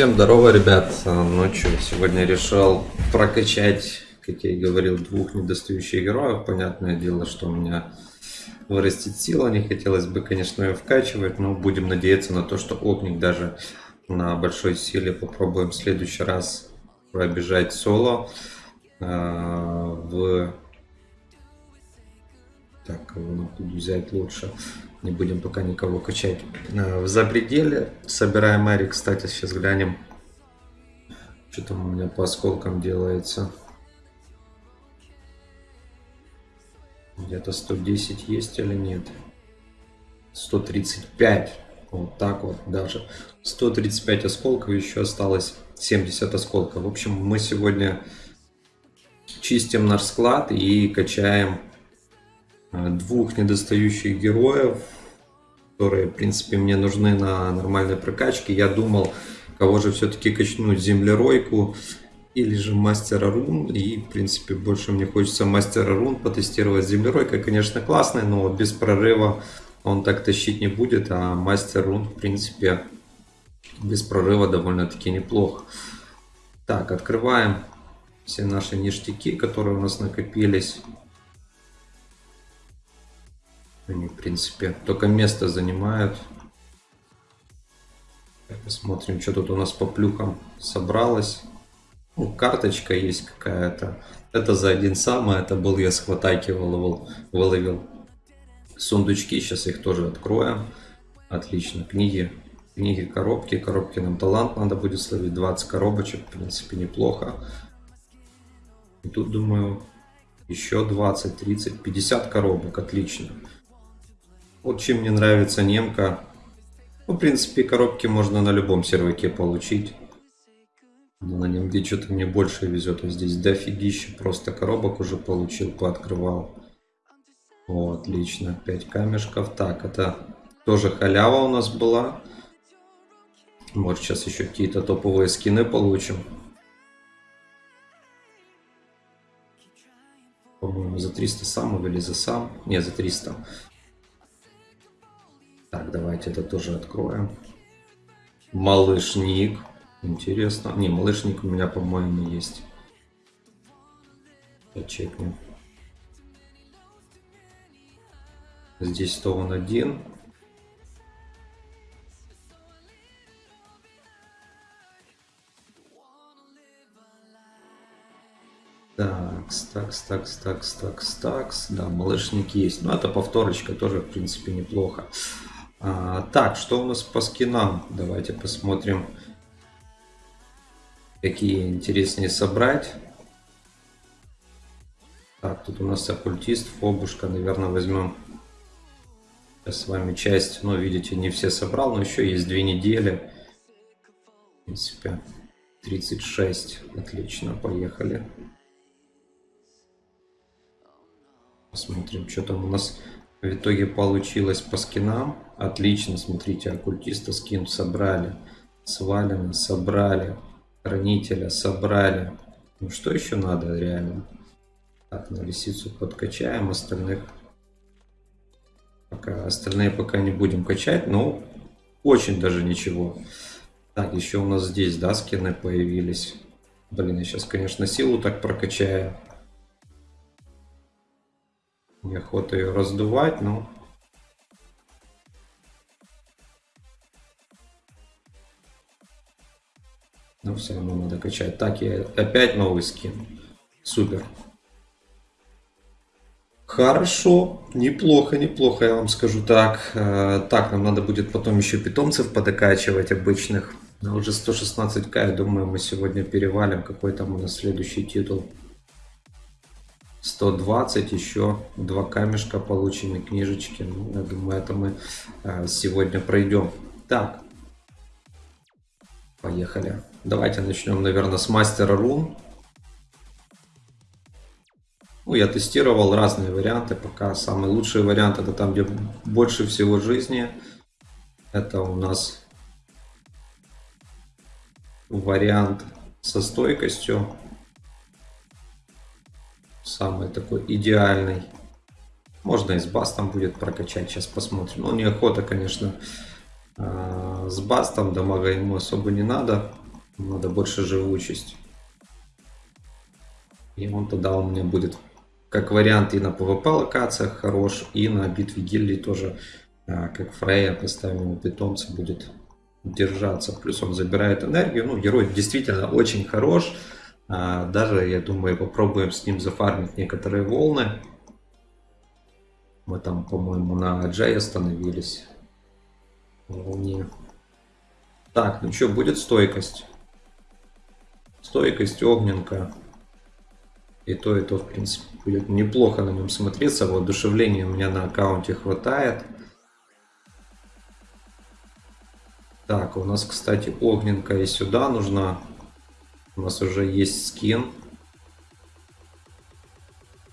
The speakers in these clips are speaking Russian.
Всем здорово, ребят. Ночью сегодня решил прокачать, как я и говорил, двух недостающих героев. Понятное дело, что у меня вырастет сила. Не хотелось бы, конечно, ее вкачивать, но будем надеяться на то, что опник даже на большой силе попробуем в следующий раз пробежать соло а, в так кого тут взять лучше не будем пока никого качать а, в запределе собираем Мэри кстати сейчас глянем что там у меня по осколкам делается. Где-то 110 есть или нет? 135 вот так вот даже. 135 осколков еще осталось 70 осколков. В общем мы сегодня чистим наш склад и качаем Э, двух недостающих героев, которые, в принципе, мне нужны на нормальной прокачке. Я думал, кого же все-таки качнуть, землеройку или же мастера рун. И, в принципе, больше мне хочется мастера рун потестировать. Землеройка, конечно, классная, но без прорыва он так тащить не будет. А мастер рун, в принципе, без прорыва довольно-таки неплохо. Так, открываем все наши ништяки, которые у нас накопились. Они, в принципе, только место занимают. Посмотрим, что тут у нас по плюхам собралось. Ну, карточка есть какая-то. Это за один сам, а это был я с хватайки выловил, выловил. Сундучки, сейчас их тоже откроем. Отлично, книги. Книги, коробки. Коробки нам талант надо будет словить. 20 коробочек, в принципе, неплохо. И тут, думаю, еще 20, 30, 50 коробок. Отлично. Вот чем мне нравится немка. Ну, в принципе, коробки можно на любом серваке получить. Но на нем где что-то мне больше везет. Вот здесь дофигища просто коробок уже получил, пооткрывал. О, отлично. 5 камешков. Так, это тоже халява у нас была. Может, сейчас еще какие-то топовые скины получим. По-моему, за 300 сам или за сам? Не, за 300. Так, давайте это тоже откроем. Малышник. Интересно. Не, малышник у меня, по-моему, есть. Почекнем. Здесь то он один. Такс, такс, такс, такс, такс, такс. Да, малышник есть. Но это повторочка тоже, в принципе, неплохо. А, так, что у нас по скинам? Давайте посмотрим, какие интереснее собрать. Так, тут у нас оккультист, фобушка, наверное, возьмем сейчас с вами часть. Но, видите, не все собрал, но еще есть две недели. В принципе, 36. Отлично, поехали. Посмотрим, что там у нас в итоге получилось по скинам. Отлично, смотрите, оккультиста скин собрали. Свалено, собрали. Хранителя собрали. Ну что еще надо реально? Так, на лисицу подкачаем, остальных пока остальные пока не будем качать, но очень даже ничего. Так, еще у нас здесь, да, скины появились. Блин, я сейчас, конечно, силу так прокачаю. Неохота ее раздувать, но... Но все равно надо качать. Так, я опять новый скин. Супер. Хорошо, неплохо, неплохо, я вам скажу так. Э, так, нам надо будет потом еще питомцев подокачивать обычных. Но уже 116к, я думаю, мы сегодня перевалим. Какой там у нас следующий титул. 120 еще два камешка получены книжечки. Ну, я думаю это мы э, сегодня пройдем так. Поехали. Давайте начнем наверное с мастера рун ну, я тестировал разные варианты пока самый лучший вариант это там где больше всего жизни. Это у нас вариант со стойкостью самый такой идеальный. Можно и с бастом будет прокачать, сейчас посмотрим. Ну, неохота, конечно, а, с бастом, дамага ему особо не надо. Надо больше живучесть. И он тогда у меня будет как вариант и на PvP локациях хорош, и на битве гильдий тоже, а, как Фрея, поставим питомца, будет держаться. Плюс он забирает энергию. Ну, герой действительно очень хорош. А, даже, я думаю, попробуем с ним зафармить некоторые волны. Мы там, по-моему, на Джей остановились. Волне. Так, ну что, будет стойкость? Стойкость, огненка. И то, и то, в принципе, будет неплохо на нем смотреться. Воодушевления у меня на аккаунте хватает. Так, у нас, кстати, огненка и сюда нужна. У нас уже есть скин.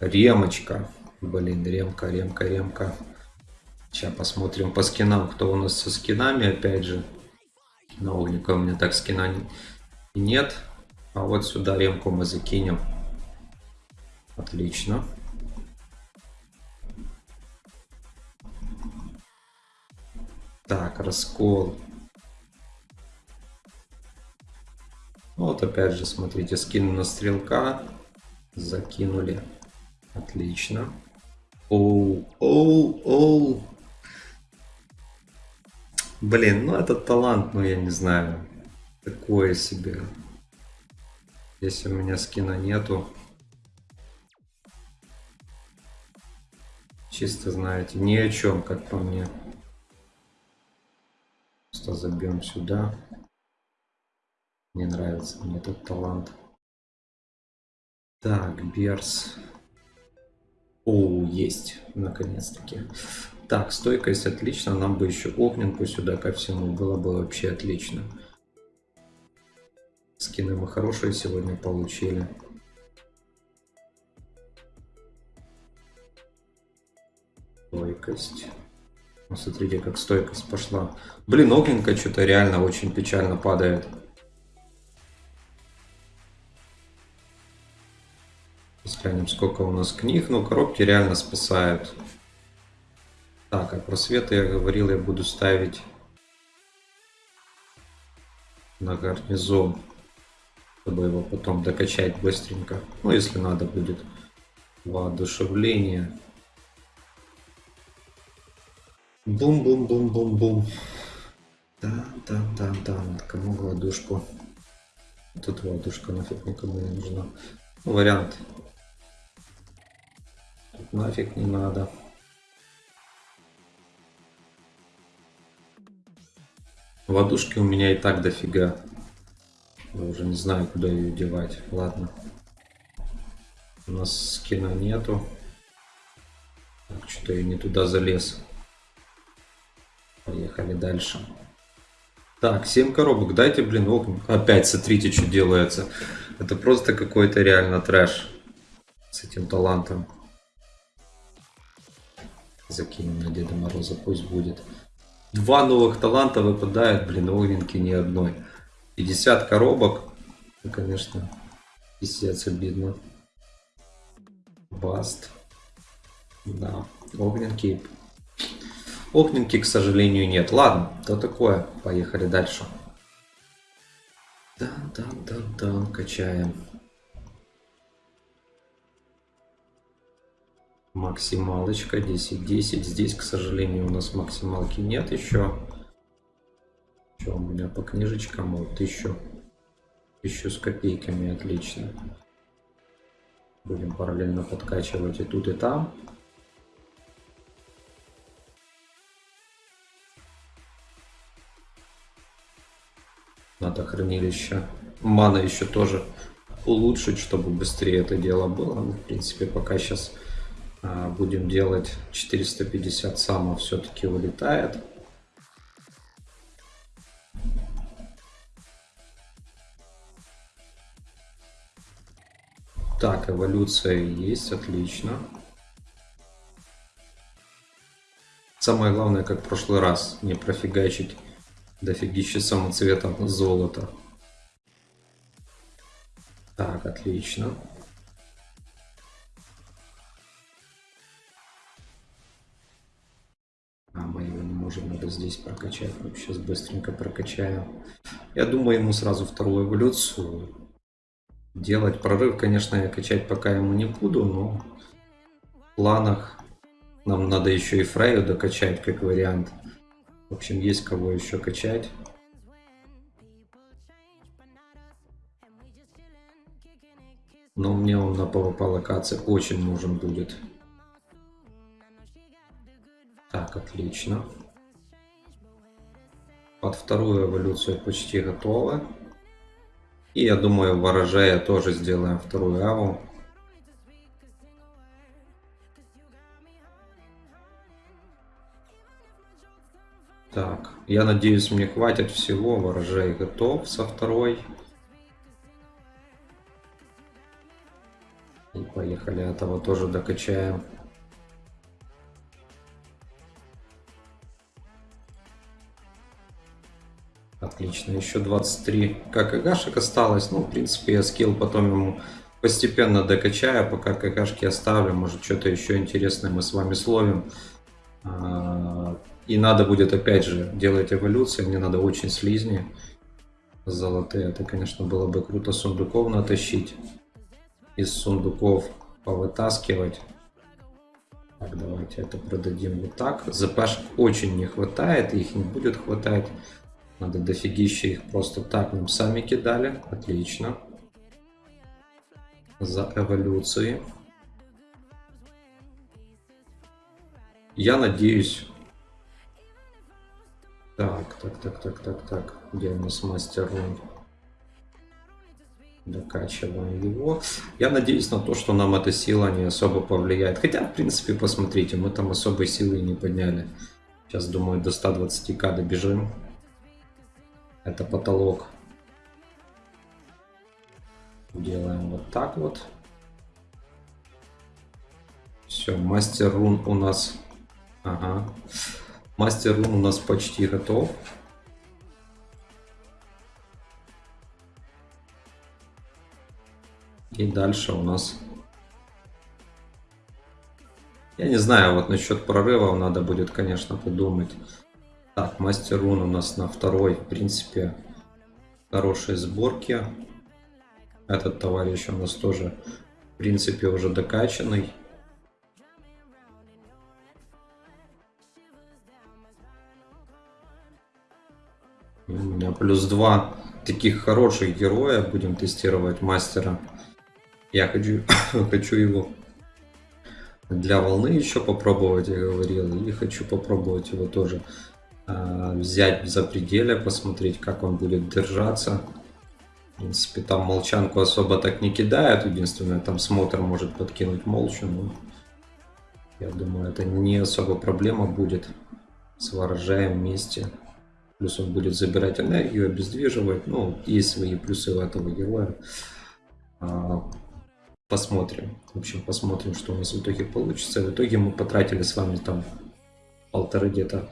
Ремочка. Блин, ремка, ремка, ремка. Сейчас посмотрим по скинам, кто у нас со скинами, опять же. На у меня так скина нет. А вот сюда ремку мы закинем. Отлично. Так, раскол. Вот опять же, смотрите, скин на стрелка. Закинули. Отлично. Оу, оу, оу. Блин, ну этот талант, ну я не знаю. Такое себе. Если у меня скина нету. Чисто, знаете, ни о чем, как по мне. Просто забьем сюда. Не нравится мне этот талант. Так, Берс. О, есть, наконец-таки. Так, стойкость отлично. Нам бы еще огненку сюда ко всему. Было бы вообще отлично. Скины мы хорошие сегодня получили. Стойкость. Ну, смотрите, как стойкость пошла. Блин, огненка что-то реально очень печально падает. Взглянем, сколько у нас книг. Ну, коробки реально спасают. Так, а просветы я говорил, я буду ставить на гарнизон, чтобы его потом докачать быстренько. Ну, если надо будет воодушевление. Бум-бум-бум-бум-бум. Да, да, да, да. Кому воодушку? Тут воодушка нафиг никому не нужна. Ну, вариант. Нафиг не надо. Водушки у меня и так дофига. Я уже не знаю, куда ее девать. Ладно. У нас скина нету. Так, что-то я не туда залез. Поехали дальше. Так, 7 коробок. Дайте, блин, окна. Опять, смотрите, что делается. Это просто какой-то реально трэш. С этим талантом. Закинем на Деда Мороза, пусть будет. Два новых таланта выпадает, блин, огненки ни одной. 50 коробок. Ну, конечно, пиздец обидно. Баст. Да, огненки Огненки, к сожалению, нет. Ладно, то такое. Поехали дальше. Да, да, да, да, качаем. Максималочка 10-10. Здесь, к сожалению, у нас максималки нет еще. Что у меня по книжечкам? Вот тысячу, тысячу с копейками. Отлично. Будем параллельно подкачивать и тут, и там. Надо хранилище. Мана еще тоже улучшить, чтобы быстрее это дело было. Ну, в принципе, пока сейчас а, будем делать 450 само все-таки улетает. Так, эволюция есть, отлично. Самое главное, как в прошлый раз, не профигачить дофигища самоцвета золота. Так, отлично. А, может надо здесь прокачать. Ну, сейчас быстренько прокачаем. Я думаю, ему сразу вторую эволюцию делать. Прорыв, конечно, я качать пока ему не буду, но в планах нам надо еще и Фрейю докачать, как вариант. В общем, есть кого еще качать. Но мне он на PvP локации очень нужен будет. Так, отлично. Под вторую эволюцию почти готово. И я думаю, ворожея тоже сделаем вторую аву. Так, я надеюсь, мне хватит всего. Ворожей готов со второй. И поехали, этого тоже докачаем. Отлично, еще 23 ККГшек осталось. Ну, в принципе, я скилл потом ему постепенно докачаю, пока ККшки оставлю. Может, что-то еще интересное мы с вами словим. А, и надо будет, опять же, делать эволюцию. Мне надо очень слизни золотые. Это, конечно, было бы круто сундуков натащить. Из сундуков повытаскивать. Так, давайте это продадим вот так. ЗПшек очень не хватает, их не будет хватать. Надо дофигища их просто так нам сами кидали. Отлично. За эволюции. Я надеюсь... Так, так, так, так, так, так. Где у нас мастер рун? Докачиваем его. Я надеюсь на то, что нам эта сила не особо повлияет. Хотя, в принципе, посмотрите, мы там особой силы не подняли. Сейчас, думаю, до 120к добежим. Это потолок. Делаем вот так вот. Все, мастер рун у нас... Ага. Мастер рун у нас почти готов. И дальше у нас... Я не знаю, вот насчет прорывов надо будет, конечно, подумать. Так, мастер рун у нас на второй, в принципе, хорошие сборки. Этот товарищ у нас тоже, в принципе, уже докачанный. У меня плюс два таких хороших героя. Будем тестировать мастера. Я хочу, хочу его для волны еще попробовать, я говорил. И хочу попробовать его тоже взять за пределе, посмотреть, как он будет держаться. В принципе, там молчанку особо так не кидает. Единственное, там смотр может подкинуть молчу. Но я думаю, это не особо проблема будет с ворожаем вместе. Плюс он будет забирать энергию, обездвиживать. Ну, есть свои плюсы у этого героя. А, посмотрим. В общем, посмотрим, что у нас в итоге получится. В итоге мы потратили с вами там полторы где-то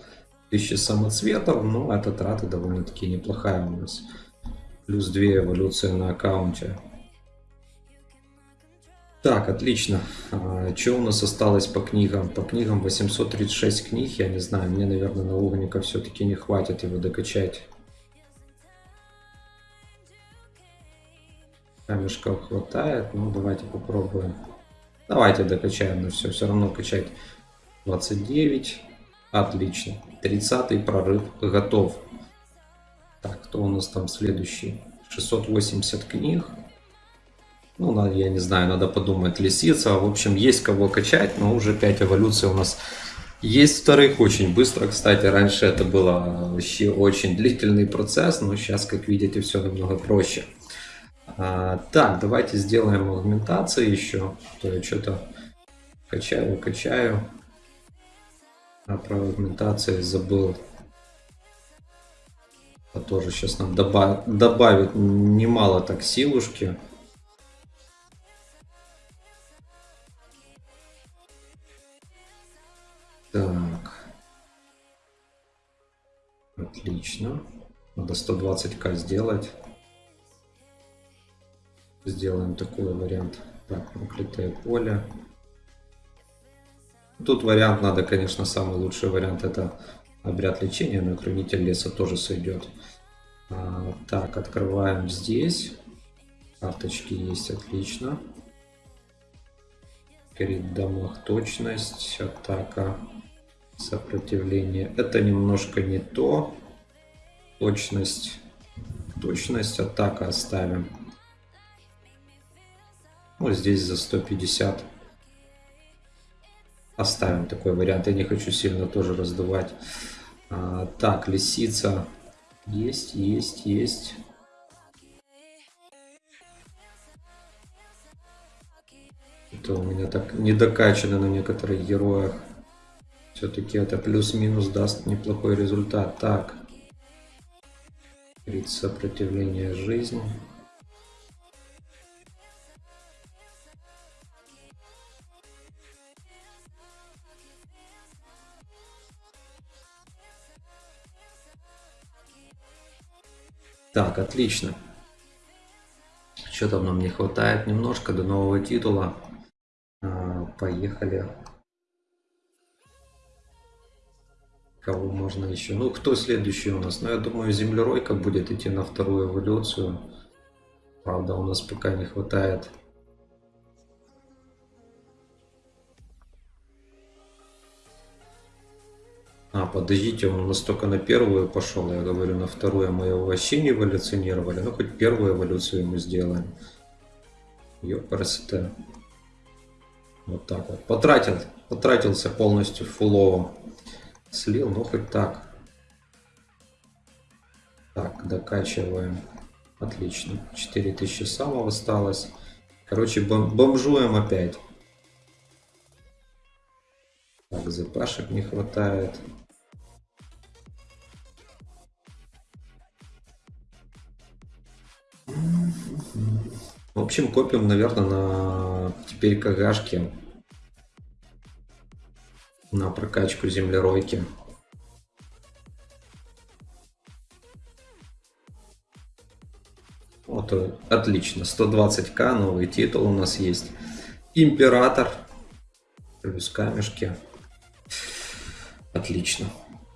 тысячи самоцветов, но эта трата довольно-таки неплохая у нас. Плюс 2 эволюции на аккаунте. Так, отлично. А, что у нас осталось по книгам? По книгам 836 книг, я не знаю, мне, наверное, на угника все-таки не хватит его докачать. Камешков хватает, ну давайте попробуем. Давайте докачаем на все, все равно качать 29. Отлично. 30 прорыв готов. Так, кто у нас там следующий? 680 книг. Ну, я не знаю, надо подумать. Лисица. В общем, есть кого качать, но уже 5 эволюций у нас есть вторых очень быстро. Кстати, раньше это было вообще очень длительный процесс, но сейчас, как видите, все намного проще. А, так, давайте сделаем агментации еще. То я что-то качаю, качаю. А про агментации забыл. А тоже сейчас нам добав... добавит немало так силушки. Так. Отлично. Надо 120к сделать. Сделаем такой вариант. Так, проклятое поле. Тут вариант надо, конечно, самый лучший вариант это Обряд лечения, но хранитель леса тоже сойдет. А, так, открываем здесь. Карточки есть, отлично. Перед домах точность, атака, сопротивление. Это немножко не то. Точность, точность, атака оставим. Ну, здесь за 150 оставим такой вариант. Я не хочу сильно тоже раздувать. А, так, лисица. Есть, есть, есть. Это у меня так недокачано на некоторых героях. Все-таки это плюс-минус даст неплохой результат. Так. Сопротивление жизни. Так, отлично. Что там нам не хватает немножко до нового титула. А, поехали. Кого можно еще? Ну, кто следующий у нас? Ну, я думаю, землеройка будет идти на вторую эволюцию. Правда, у нас пока не хватает А, подождите, он у нас только на первую пошел, я говорю, на вторую мы его вообще не эволюционировали. Ну, хоть первую эволюцию мы сделаем. Ёпарасоте. Вот так вот. Потратил, потратился полностью фулово. Слил, ну хоть так. Так, докачиваем. Отлично. 4000 самого осталось. Короче, бом бомжуем опять. Так, запашек не хватает. Общем, копим, наверное, на теперь КГшки. На прокачку землеройки. Вот, э, отлично. 120к, новый титул у нас есть. Император. Плюс камешки. Отлично.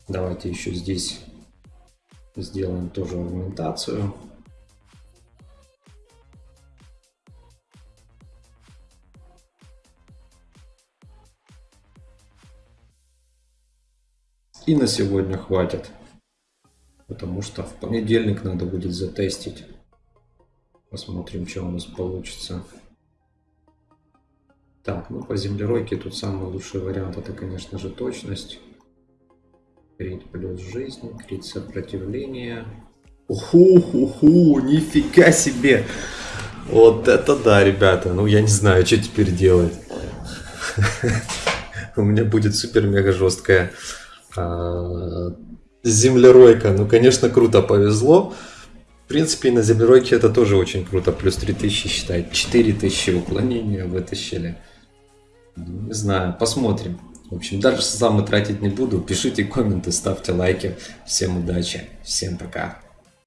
Давайте еще здесь сделаем тоже аргументацию. И на сегодня хватит. Потому что в понедельник надо будет затестить. Посмотрим, что у нас получится. Так, ну по землеройке тут самый лучший вариант это, конечно же, точность. Крит плюс жизнь, крит сопротивление. Уху-ху-ху, нифига себе! Вот это да, ребята. Ну, я не знаю, что теперь делать. У меня будет супер-мега жесткая землеройка, ну, конечно, круто повезло. В принципе, на землеройке это тоже очень круто. Плюс 3000, считай, 4000 уклонения вытащили. Не знаю, посмотрим. В общем, дальше сам тратить не буду. Пишите комменты, ставьте лайки. Всем удачи, всем пока.